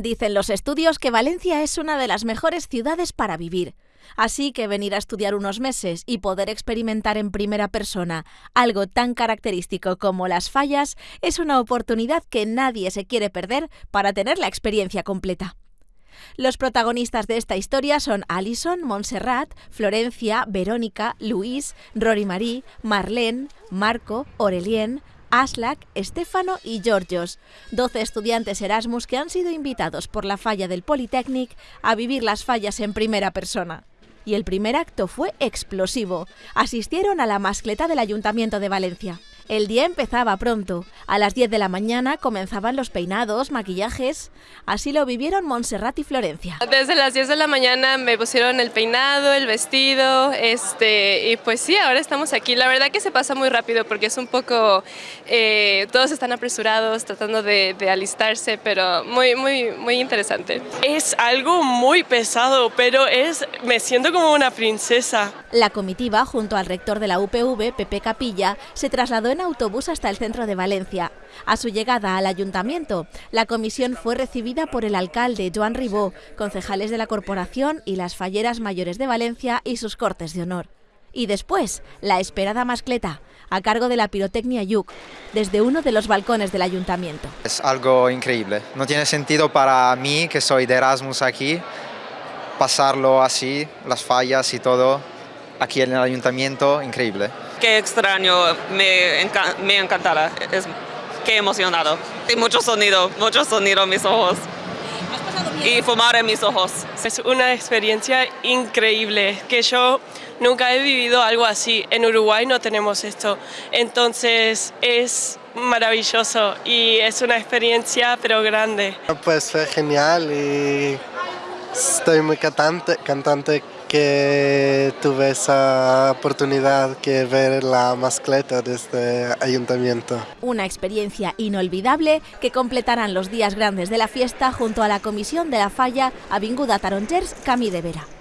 Dicen los estudios que Valencia es una de las mejores ciudades para vivir. Así que venir a estudiar unos meses y poder experimentar en primera persona algo tan característico como las fallas es una oportunidad que nadie se quiere perder para tener la experiencia completa. Los protagonistas de esta historia son Alison, Montserrat, Florencia, Verónica, Luis, Rory Marie, Marlene, Marco, Aurelien, Aslak, Estefano y Georgios, 12 estudiantes Erasmus que han sido invitados por la falla del Polytechnic a vivir las fallas en primera persona. Y el primer acto fue explosivo. Asistieron a la mascleta del Ayuntamiento de Valencia. El día empezaba pronto. A las 10 de la mañana comenzaban los peinados, maquillajes. Así lo vivieron Montserrat y Florencia. Desde las 10 de la mañana me pusieron el peinado, el vestido, este, y pues sí, ahora estamos aquí. La verdad que se pasa muy rápido porque es un poco, eh, todos están apresurados tratando de, de alistarse, pero muy, muy, muy interesante. Es algo muy pesado, pero es, me siento como una princesa. La comitiva, junto al rector de la UPV, Pepe Capilla, se trasladó en autobús hasta el centro de Valencia. A su llegada al ayuntamiento, la comisión fue recibida por el alcalde Joan Ribó, concejales de la corporación y las falleras mayores de Valencia y sus cortes de honor. Y después, la esperada mascleta, a cargo de la pirotecnia Yuk, desde uno de los balcones del ayuntamiento. Es algo increíble. No tiene sentido para mí, que soy de Erasmus aquí, pasarlo así, las fallas y todo, aquí en el ayuntamiento, increíble. Qué extraño, me, enca me encantará, es, qué emocionado. Y mucho sonido, mucho sonido en mis ojos. Y fumar en mis ojos. Es una experiencia increíble, que yo nunca he vivido algo así. En Uruguay no tenemos esto, entonces es maravilloso y es una experiencia pero grande. Pues fue genial y estoy muy cantante, cantante que tuve esa oportunidad que ver la mascleta de este ayuntamiento. Una experiencia inolvidable que completarán los días grandes de la fiesta junto a la comisión de la falla Avinguda Tarongers Camí de Vera.